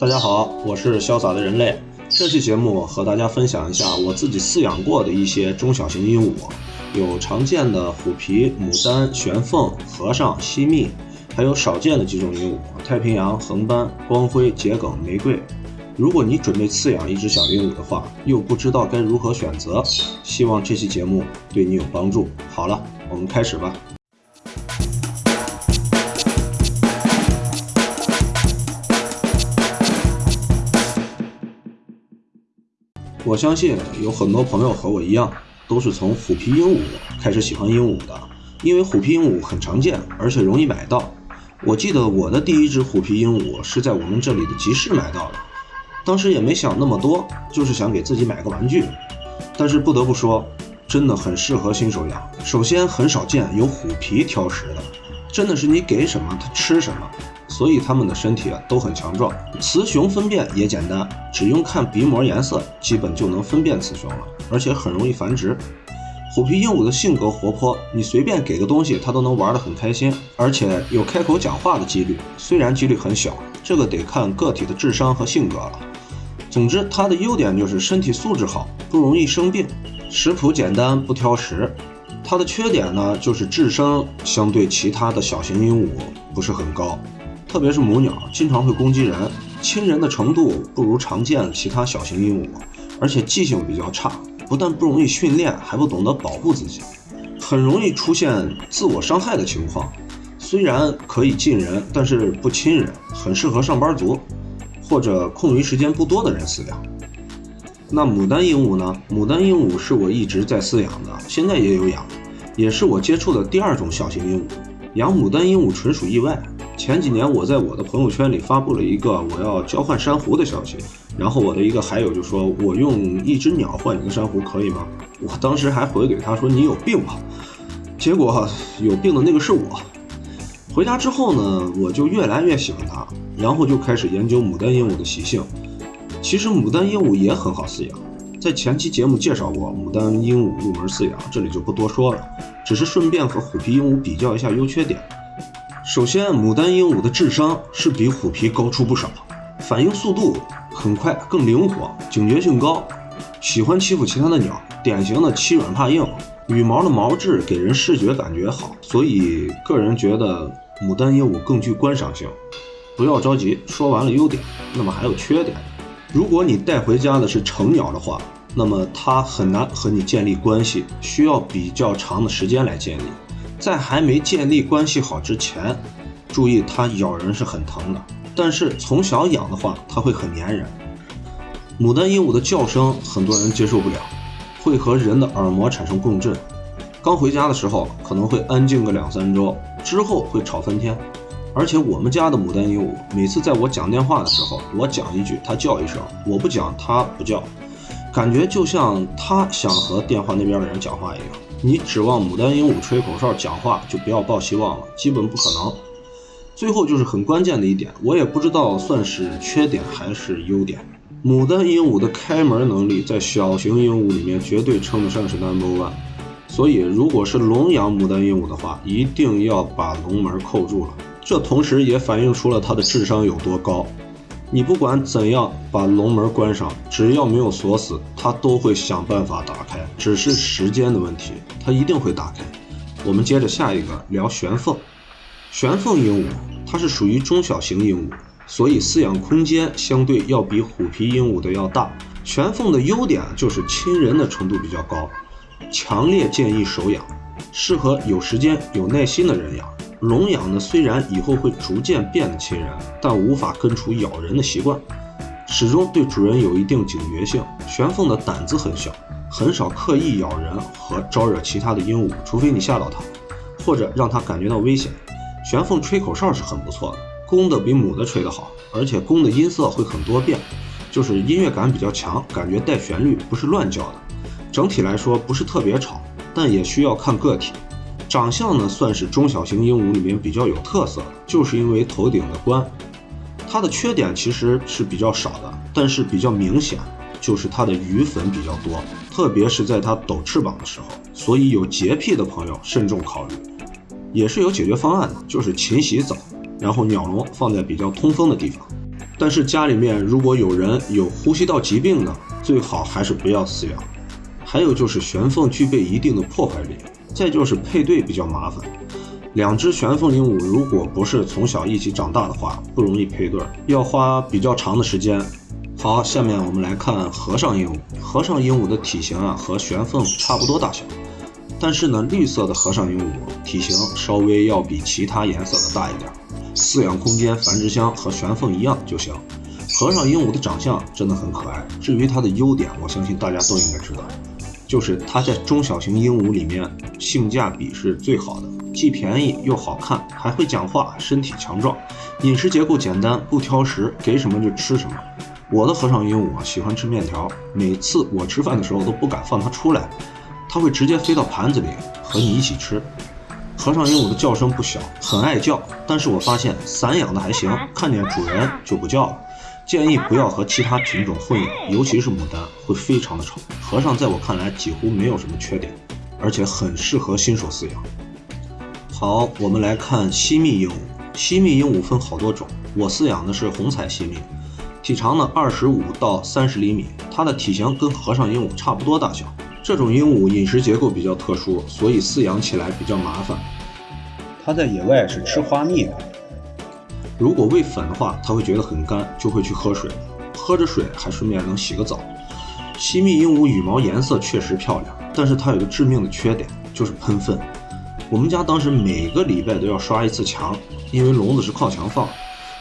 大家好，我是潇洒的人类。这期节目和大家分享一下我自己饲养过的一些中小型鹦鹉，有常见的虎皮、牡丹、玄凤、和尚、西蜜，还有少见的几种鹦鹉：太平洋、横斑、光辉、桔梗、玫瑰。如果你准备饲养一只小鹦鹉的话，又不知道该如何选择，希望这期节目对你有帮助。好了，我们开始吧。我相信有很多朋友和我一样，都是从虎皮鹦鹉开始喜欢鹦鹉的，因为虎皮鹦鹉很常见，而且容易买到。我记得我的第一只虎皮鹦鹉是在我们这里的集市买到的，当时也没想那么多，就是想给自己买个玩具。但是不得不说，真的很适合新手养。首先很少见有虎皮挑食的，真的是你给什么它吃什么。所以它们的身体啊都很强壮，雌雄分辨也简单，只用看鼻膜颜色，基本就能分辨雌雄了，而且很容易繁殖。虎皮鹦鹉的性格活泼，你随便给个东西，它都能玩得很开心，而且有开口讲话的几率，虽然几率很小，这个得看个体的智商和性格了。总之，它的优点就是身体素质好，不容易生病，食谱简单，不挑食。它的缺点呢，就是智商相对其他的小型鹦鹉不是很高。特别是母鸟经常会攻击人，亲人的程度不如常见其他小型鹦鹉，而且记性比较差，不但不容易训练，还不懂得保护自己，很容易出现自我伤害的情况。虽然可以近人，但是不亲人，很适合上班族或者空余时间不多的人饲养。那牡丹鹦鹉呢？牡丹鹦鹉是我一直在饲养的，现在也有养，也是我接触的第二种小型鹦鹉。养牡丹鹦鹉纯属意外。前几年我在我的朋友圈里发布了一个我要交换珊瑚的消息，然后我的一个海友就说：“我用一只鸟换你的珊瑚可以吗？”我当时还回给他说：“你有病吧？”结果有病的那个是我。回家之后呢，我就越来越喜欢它，然后就开始研究牡丹鹦鹉的习性。其实牡丹鹦鹉也很好饲养，在前期节目介绍过牡丹鹦鹉入门饲养，这里就不多说了，只是顺便和虎皮鹦鹉比较一下优缺点。首先，牡丹鹦鹉的智商是比虎皮高出不少，反应速度很快，更灵活，警觉性高，喜欢欺负其他的鸟，典型的欺软怕硬。羽毛的毛质给人视觉感觉好，所以个人觉得牡丹鹦鹉更具观赏性。不要着急，说完了优点，那么还有缺点。如果你带回家的是成鸟的话，那么它很难和你建立关系，需要比较长的时间来建立。在还没建立关系好之前，注意它咬人是很疼的。但是从小养的话，它会很粘人。牡丹鹦鹉的叫声很多人接受不了，会和人的耳膜产生共振。刚回家的时候可能会安静个两三周，之后会吵翻天。而且我们家的牡丹鹦鹉，每次在我讲电话的时候，我讲一句它叫一声，我不讲它不叫，感觉就像它想和电话那边的人讲话一样。你指望牡丹鹦鹉吹口哨讲话，就不要抱希望了，基本不可能。最后就是很关键的一点，我也不知道算是缺点还是优点。牡丹鹦鹉的开门能力在小型鹦鹉里面绝对称得上是 number one。所以，如果是笼养牡丹鹦鹉的话，一定要把笼门扣住了。这同时也反映出了它的智商有多高。你不管怎样把笼门关上，只要没有锁死，它都会想办法打开，只是时间的问题，它一定会打开。我们接着下一个聊玄凤。玄凤鹦鹉它是属于中小型鹦鹉，所以饲养空间相对要比虎皮鹦鹉的要大。玄凤的优点就是亲人的程度比较高，强烈建议手养，适合有时间有耐心的人养。笼养呢，虽然以后会逐渐变得亲人，但无法根除咬人的习惯，始终对主人有一定警觉性。玄凤的胆子很小，很少刻意咬人和招惹其他的鹦鹉，除非你吓到它，或者让它感觉到危险。玄凤吹口哨是很不错的，公的比母的吹得好，而且公的音色会很多变，就是音乐感比较强，感觉带旋律，不是乱叫的。整体来说不是特别吵，但也需要看个体。长相呢，算是中小型鹦鹉里面比较有特色的，就是因为头顶的冠。它的缺点其实是比较少的，但是比较明显，就是它的余粉比较多，特别是在它抖翅膀的时候。所以有洁癖的朋友慎重考虑。也是有解决方案的，就是勤洗澡，然后鸟笼放在比较通风的地方。但是家里面如果有人有呼吸道疾病的，最好还是不要饲养。还有就是玄凤具备一定的破坏力，再就是配对比较麻烦。两只玄凤鹦鹉如果不是从小一起长大的话，不容易配对，要花比较长的时间。好，下面我们来看和尚鹦鹉。和尚鹦鹉的体型啊和玄凤差不多大小，但是呢，绿色的和尚鹦鹉体型稍微要比其他颜色的大一点。饲养空间、繁殖箱和玄凤一样就行。和尚鹦鹉的长相真的很可爱。至于它的优点，我相信大家都应该知道，就是它在中小型鹦鹉里面性价比是最好的。既便宜又好看，还会讲话，身体强壮，饮食结构简单，不挑食，给什么就吃什么。我的和尚鹦鹉啊，喜欢吃面条，每次我吃饭的时候都不敢放它出来，它会直接飞到盘子里和你一起吃。和尚鹦鹉的叫声不小，很爱叫，但是我发现散养的还行，看见主人就不叫了。建议不要和其他品种混养，尤其是牡丹，会非常的吵。和尚在我看来几乎没有什么缺点，而且很适合新手饲养。好，我们来看西密鹦鹉。西密鹦鹉分好多种，我饲养的是红彩西密，体长呢二十五到三十厘米，它的体型跟和尚鹦鹉差不多大小。这种鹦鹉饮食结构比较特殊，所以饲养起来比较麻烦。它在野外是吃花蜜的，如果喂粉的话，它会觉得很干，就会去喝水，喝着水还顺便能洗个澡。西密鹦鹉羽毛颜色确实漂亮，但是它有个致命的缺点，就是喷粪。我们家当时每个礼拜都要刷一次墙，因为笼子是靠墙放。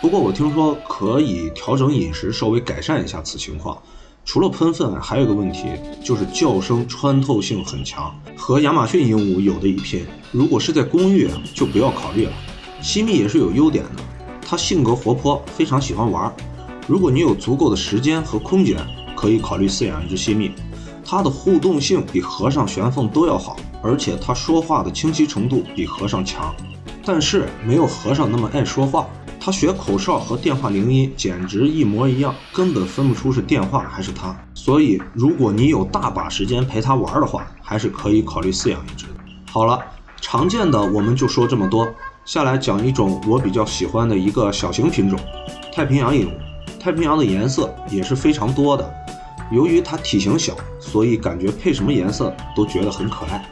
不过我听说可以调整饮食，稍微改善一下此情况。除了喷粪，还有个问题就是叫声穿透性很强，和亚马逊鹦鹉有的一拼。如果是在公寓，就不要考虑了。西密也是有优点的，它性格活泼，非常喜欢玩儿。如果你有足够的时间和空间，可以考虑饲养一只西密。它的互动性比和尚、玄凤都要好，而且它说话的清晰程度比和尚强，但是没有和尚那么爱说话。它学口哨和电话铃音简直一模一样，根本分不出是电话还是它。所以，如果你有大把时间陪它玩儿的话，还是可以考虑饲养一只。好了，常见的我们就说这么多，下来讲一种我比较喜欢的一个小型品种——太平洋鹦鹉。太平洋的颜色也是非常多的。由于它体型小，所以感觉配什么颜色都觉得很可爱。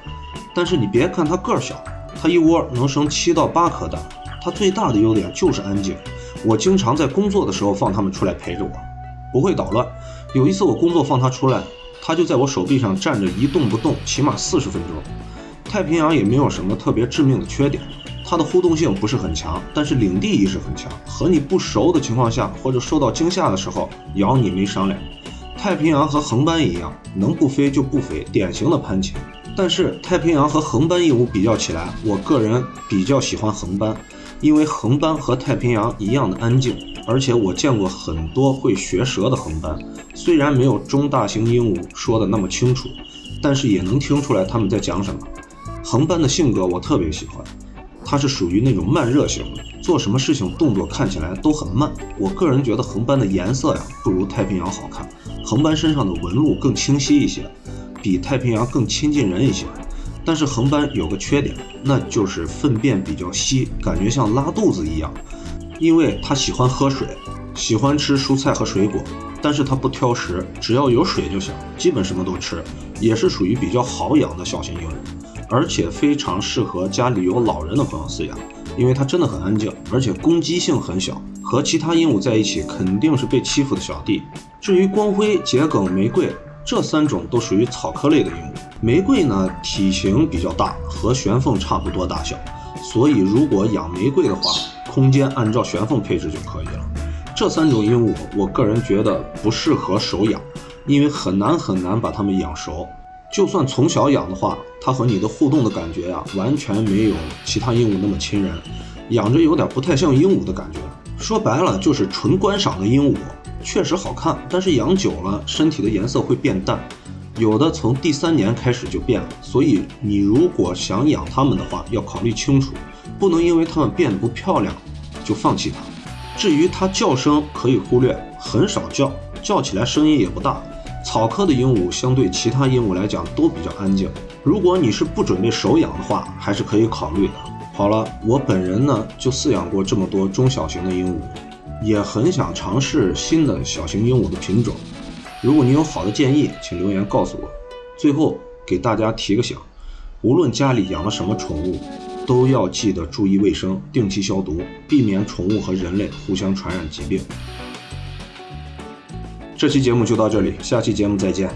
但是你别看它个儿小，它一窝能生七到八颗蛋。它最大的优点就是安静。我经常在工作的时候放它们出来陪着我，不会捣乱。有一次我工作放它出来，它就在我手臂上站着一动不动，起码四十分钟。太平洋也没有什么特别致命的缺点，它的互动性不是很强，但是领地意识很强。和你不熟的情况下，或者受到惊吓的时候，咬你没商量。太平洋和横斑一样，能不飞就不飞，典型的攀禽。但是太平洋和横斑鹦鹉比较起来，我个人比较喜欢横斑，因为横斑和太平洋一样的安静，而且我见过很多会学舌的横斑，虽然没有中大型鹦鹉说的那么清楚，但是也能听出来他们在讲什么。横斑的性格我特别喜欢。它是属于那种慢热型的，做什么事情动作看起来都很慢。我个人觉得横斑的颜色呀不如太平洋好看，横斑身上的纹路更清晰一些，比太平洋更亲近人一些。但是横斑有个缺点，那就是粪便比较稀，感觉像拉肚子一样。因为它喜欢喝水，喜欢吃蔬菜和水果，但是它不挑食，只要有水就行，基本什么都吃，也是属于比较好养的小型鹦鹉。而且非常适合家里有老人的朋友饲养，因为它真的很安静，而且攻击性很小。和其他鹦鹉在一起，肯定是被欺负的小弟。至于光辉、桔梗、玫瑰这三种，都属于草科类的鹦鹉。玫瑰呢，体型比较大，和玄凤差不多大小，所以如果养玫瑰的话，空间按照玄凤配置就可以了。这三种鹦鹉，我个人觉得不适合手养，因为很难很难把它们养熟。就算从小养的话，它和你的互动的感觉呀，完全没有其他鹦鹉那么亲人，养着有点不太像鹦鹉的感觉。说白了就是纯观赏的鹦鹉，确实好看，但是养久了身体的颜色会变淡，有的从第三年开始就变了。所以你如果想养它们的话，要考虑清楚，不能因为它们变得不漂亮就放弃它。至于它叫声可以忽略，很少叫，叫起来声音也不大。草科的鹦鹉相对其他鹦鹉来讲都比较安静。如果你是不准备手养的话，还是可以考虑的。好了，我本人呢就饲养过这么多中小型的鹦鹉，也很想尝试新的小型鹦鹉的品种。如果你有好的建议，请留言告诉我。最后给大家提个醒：无论家里养了什么宠物，都要记得注意卫生，定期消毒，避免宠物和人类互相传染疾病。这期节目就到这里，下期节目再见。